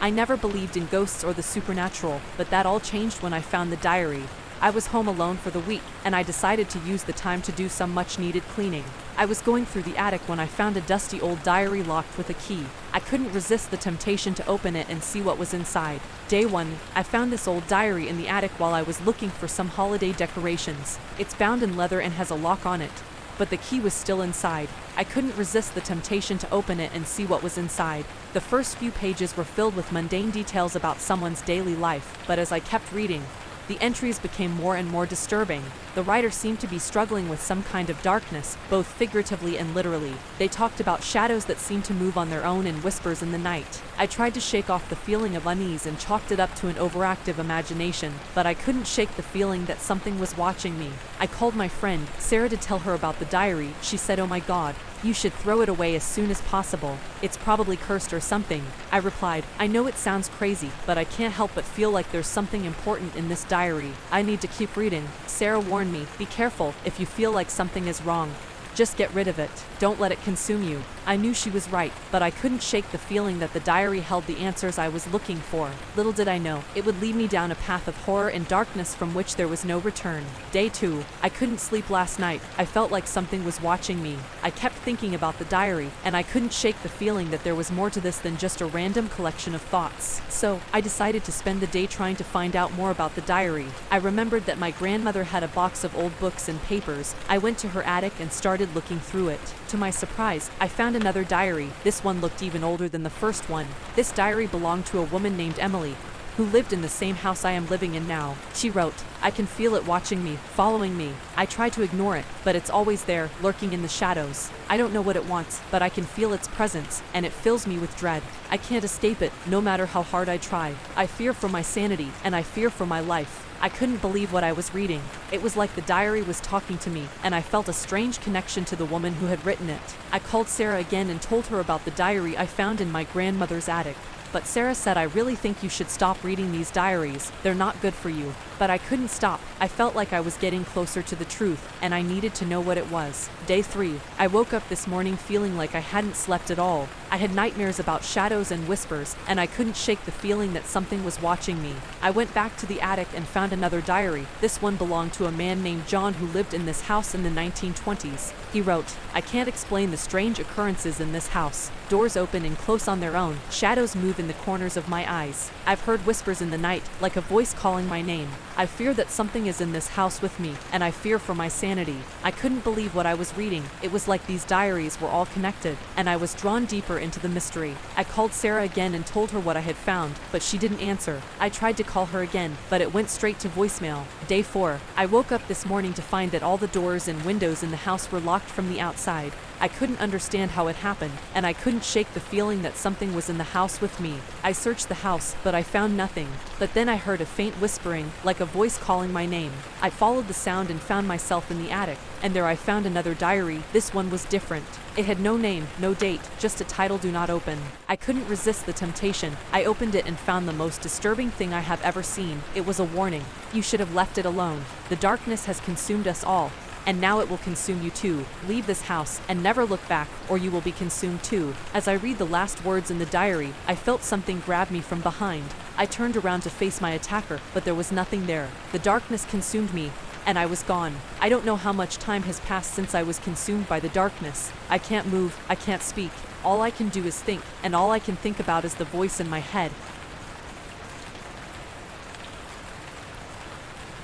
I never believed in ghosts or the supernatural, but that all changed when I found the diary. I was home alone for the week, and I decided to use the time to do some much needed cleaning. I was going through the attic when I found a dusty old diary locked with a key. I couldn't resist the temptation to open it and see what was inside. Day one, I found this old diary in the attic while I was looking for some holiday decorations. It's bound in leather and has a lock on it. But the key was still inside. I couldn't resist the temptation to open it and see what was inside. The first few pages were filled with mundane details about someone's daily life, but as I kept reading, the entries became more and more disturbing. The writer seemed to be struggling with some kind of darkness, both figuratively and literally. They talked about shadows that seemed to move on their own and whispers in the night. I tried to shake off the feeling of unease and chalked it up to an overactive imagination, but I couldn't shake the feeling that something was watching me. I called my friend, Sarah, to tell her about the diary. She said, Oh my god, you should throw it away as soon as possible. It's probably cursed or something. I replied, I know it sounds crazy, but I can't help but feel like there's something important in this diary. I need to keep reading. Sarah warned me, be careful if you feel like something is wrong. Just get rid of it. Don't let it consume you. I knew she was right, but I couldn't shake the feeling that the diary held the answers I was looking for. Little did I know, it would lead me down a path of horror and darkness from which there was no return. Day two, I couldn't sleep last night. I felt like something was watching me. I kept thinking about the diary, and I couldn't shake the feeling that there was more to this than just a random collection of thoughts. So, I decided to spend the day trying to find out more about the diary. I remembered that my grandmother had a box of old books and papers. I went to her attic and started looking through it. To my surprise, I found another diary. This one looked even older than the first one. This diary belonged to a woman named Emily, who lived in the same house I am living in now. She wrote, I can feel it watching me, following me. I try to ignore it, but it's always there, lurking in the shadows. I don't know what it wants, but I can feel its presence, and it fills me with dread. I can't escape it, no matter how hard I try. I fear for my sanity, and I fear for my life. I couldn't believe what I was reading. It was like the diary was talking to me, and I felt a strange connection to the woman who had written it. I called Sarah again and told her about the diary I found in my grandmother's attic. But Sarah said, I really think you should stop reading these diaries. They're not good for you. But I couldn't stop. I felt like I was getting closer to the truth, and I needed to know what it was. Day three. I woke up this morning feeling like I hadn't slept at all. I had nightmares about shadows and whispers, and I couldn't shake the feeling that something was watching me. I went back to the attic and found another diary. This one belonged to a man named John who lived in this house in the 1920s. He wrote, I can't explain the strange occurrences in this house. Doors open and close on their own. Shadows move in the corners of my eyes. I've heard whispers in the night, like a voice calling my name. I fear that something is in this house with me, and I fear for my sanity. I couldn't believe what I was reading. It was like these diaries were all connected, and I was drawn deeper into the mystery. I called Sarah again and told her what I had found, but she didn't answer. I tried to call her again, but it went straight to voicemail. Day 4. I woke up this morning to find that all the doors and windows in the house were locked from the outside. I couldn't understand how it happened, and I couldn't shake the feeling that something was in the house with me. I searched the house, but I found nothing. But then I heard a faint whispering, like a voice calling my name. I followed the sound and found myself in the attic, and there I found another diary. This one was different. It had no name, no date, just a title do not open. I couldn't resist the temptation. I opened it and found the most disturbing thing I have ever seen. It was a warning. You should have left it alone. The darkness has consumed us all, and now it will consume you too. Leave this house and never look back, or you will be consumed too. As I read the last words in the diary, I felt something grab me from behind. I turned around to face my attacker, but there was nothing there. The darkness consumed me, and I was gone. I don't know how much time has passed since I was consumed by the darkness. I can't move, I can't speak. All I can do is think, and all I can think about is the voice in my head.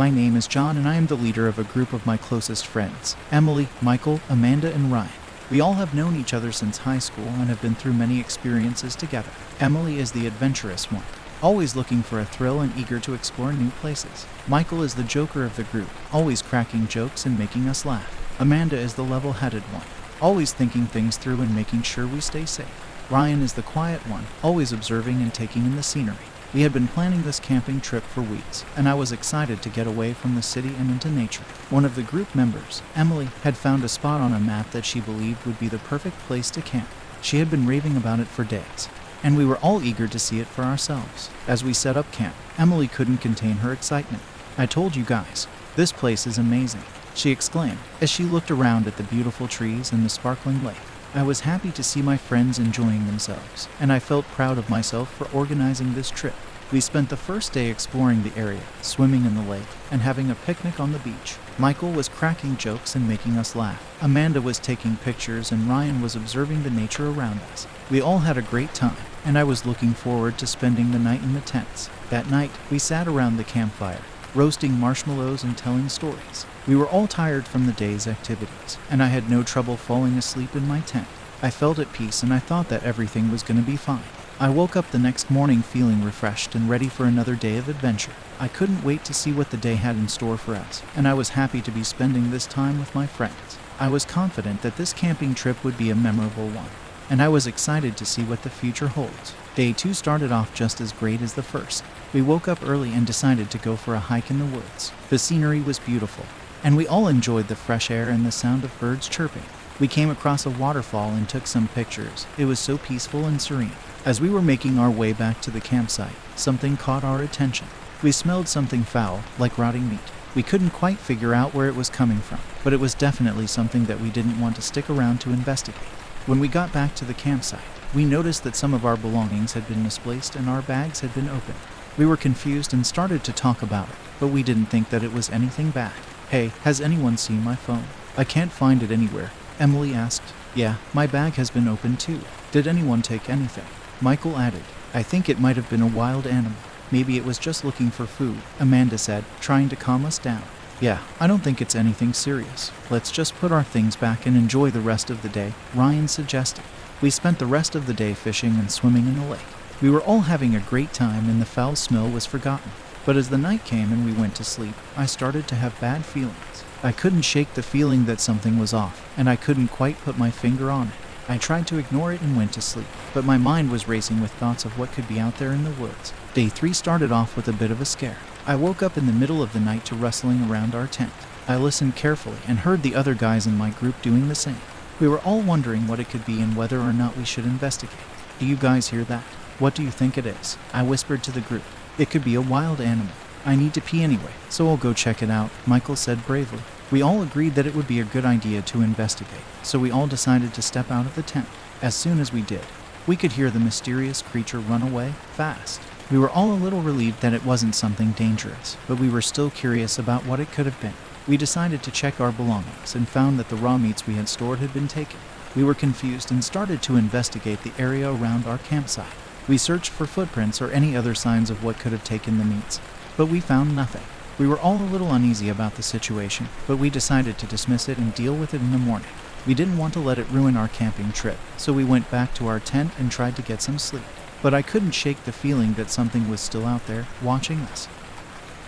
My name is John, and I am the leader of a group of my closest friends Emily, Michael, Amanda, and Ryan. We all have known each other since high school and have been through many experiences together. Emily is the adventurous one, always looking for a thrill and eager to explore new places. Michael is the joker of the group, always cracking jokes and making us laugh. Amanda is the level headed one, always thinking things through and making sure we stay safe. Ryan is the quiet one, always observing and taking in the scenery. We had been planning this camping trip for weeks, and I was excited to get away from the city and into nature. One of the group members, Emily, had found a spot on a map that she believed would be the perfect place to camp. She had been raving about it for days, and we were all eager to see it for ourselves. As we set up camp, Emily couldn't contain her excitement. I told you guys, this place is amazing, she exclaimed as she looked around at the beautiful trees and the sparkling lake. I was happy to see my friends enjoying themselves, and I felt proud of myself for organizing this trip. We spent the first day exploring the area, swimming in the lake, and having a picnic on the beach. Michael was cracking jokes and making us laugh. Amanda was taking pictures, and Ryan was observing the nature around us. We all had a great time, and I was looking forward to spending the night in the tents. That night, we sat around the campfire, roasting marshmallows and telling stories. We were all tired from the day's activities, and I had no trouble falling asleep in my tent. I felt at peace and I thought that everything was going to be fine. I woke up the next morning feeling refreshed and ready for another day of adventure. I couldn't wait to see what the day had in store for us, and I was happy to be spending this time with my friends. I was confident that this camping trip would be a memorable one, and I was excited to see what the future holds. Day two started off just as great as the first. We woke up early and decided to go for a hike in the woods. The scenery was beautiful, and we all enjoyed the fresh air and the sound of birds chirping. We came across a waterfall and took some pictures. It was so peaceful and serene. As we were making our way back to the campsite, something caught our attention. We smelled something foul, like rotting meat. We couldn't quite figure out where it was coming from, but it was definitely something that we didn't want to stick around to investigate. When we got back to the campsite, we noticed that some of our belongings had been misplaced and our bags had been opened. We were confused and started to talk about it, but we didn't think that it was anything bad. Hey, has anyone seen my phone? I can't find it anywhere. Emily asked. Yeah, my bag has been opened too. Did anyone take anything? Michael added, I think it might have been a wild animal. Maybe it was just looking for food, Amanda said, trying to calm us down. Yeah, I don't think it's anything serious. Let's just put our things back and enjoy the rest of the day, Ryan suggested. We spent the rest of the day fishing and swimming in the lake. We were all having a great time and the foul smell was forgotten. But as the night came and we went to sleep, I started to have bad feelings. I couldn't shake the feeling that something was off, and I couldn't quite put my finger on it. I tried to ignore it and went to sleep, but my mind was racing with thoughts of what could be out there in the woods. Day three started off with a bit of a scare. I woke up in the middle of the night to rustling around our tent. I listened carefully and heard the other guys in my group doing the same. We were all wondering what it could be and whether or not we should investigate. Do you guys hear that? What do you think it is? I whispered to the group. It could be a wild animal. I need to pee anyway, so I'll go check it out, Michael said bravely. We all agreed that it would be a good idea to investigate, so we all decided to step out of the tent. As soon as we did, we could hear the mysterious creature run away fast. We were all a little relieved that it wasn't something dangerous, but we were still curious about what it could have been. We decided to check our belongings and found that the raw meats we had stored had been taken. We were confused and started to investigate the area around our campsite. We searched for footprints or any other signs of what could have taken the meats, but we found nothing. We were all a little uneasy about the situation, but we decided to dismiss it and deal with it in the morning. We didn't want to let it ruin our camping trip, so we went back to our tent and tried to get some sleep. But I couldn't shake the feeling that something was still out there, watching us.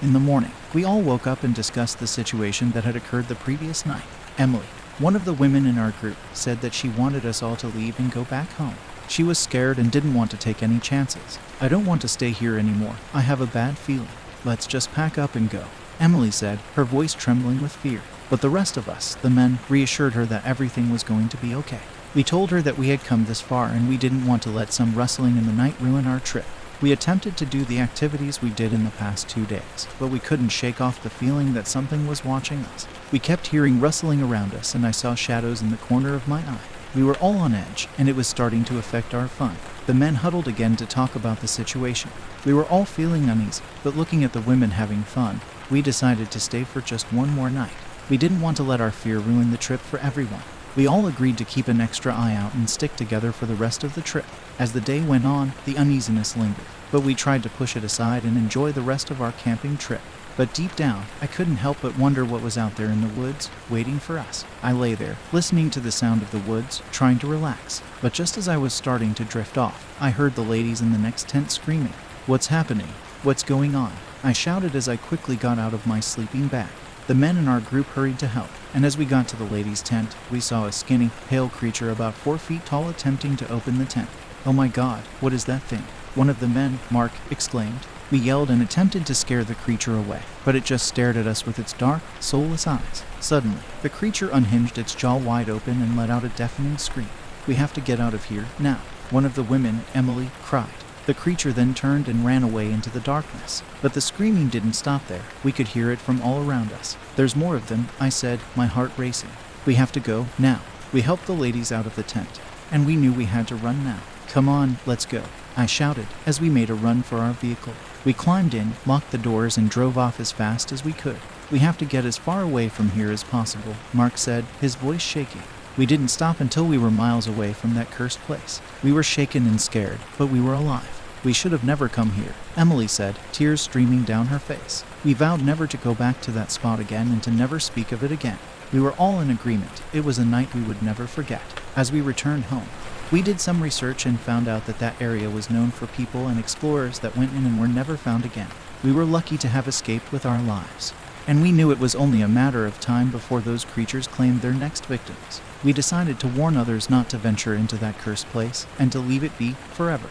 In the morning, we all woke up and discussed the situation that had occurred the previous night. Emily, one of the women in our group, said that she wanted us all to leave and go back home. She was scared and didn't want to take any chances. I don't want to stay here anymore. I have a bad feeling. Let's just pack up and go, Emily said, her voice trembling with fear. But the rest of us, the men, reassured her that everything was going to be okay. We told her that we had come this far and we didn't want to let some rustling in the night ruin our trip. We attempted to do the activities we did in the past two days, but we couldn't shake off the feeling that something was watching us. We kept hearing rustling around us, and I saw shadows in the corner of my eye. We were all on edge, and it was starting to affect our fun. The men huddled again to talk about the situation. We were all feeling uneasy, but looking at the women having fun, we decided to stay for just one more night. We didn't want to let our fear ruin the trip for everyone. We all agreed to keep an extra eye out and stick together for the rest of the trip. As the day went on, the uneasiness lingered, but we tried to push it aside and enjoy the rest of our camping trip. But deep down, I couldn't help but wonder what was out there in the woods, waiting for us. I lay there, listening to the sound of the woods, trying to relax. But just as I was starting to drift off, I heard the ladies in the next tent screaming, What's happening? What's going on? I shouted as I quickly got out of my sleeping bag. The men in our group hurried to help, and as we got to the ladies' tent, we saw a skinny, pale creature about four feet tall attempting to open the tent. Oh my god, what is that thing? One of the men, Mark, exclaimed. We yelled and attempted to scare the creature away, but it just stared at us with its dark, soulless eyes. Suddenly, the creature unhinged its jaw wide open and let out a deafening scream. We have to get out of here, now. One of the women, Emily, cried. The creature then turned and ran away into the darkness. But the screaming didn't stop there. We could hear it from all around us. There's more of them, I said, my heart racing. We have to go, now. We helped the ladies out of the tent, and we knew we had to run now. Come on, let's go, I shouted as we made a run for our vehicle. We climbed in, locked the doors, and drove off as fast as we could. We have to get as far away from here as possible, Mark said, his voice shaking. We didn't stop until we were miles away from that cursed place. We were shaken and scared, but we were alive. We should have never come here, Emily said, tears streaming down her face. We vowed never to go back to that spot again and to never speak of it again. We were all in agreement. It was a night we would never forget. As we returned home, we did some research and found out that that area was known for people and explorers that went in and were never found again. We were lucky to have escaped with our lives. And we knew it was only a matter of time before those creatures claimed their next victims. We decided to warn others not to venture into that cursed place and to leave it be forever.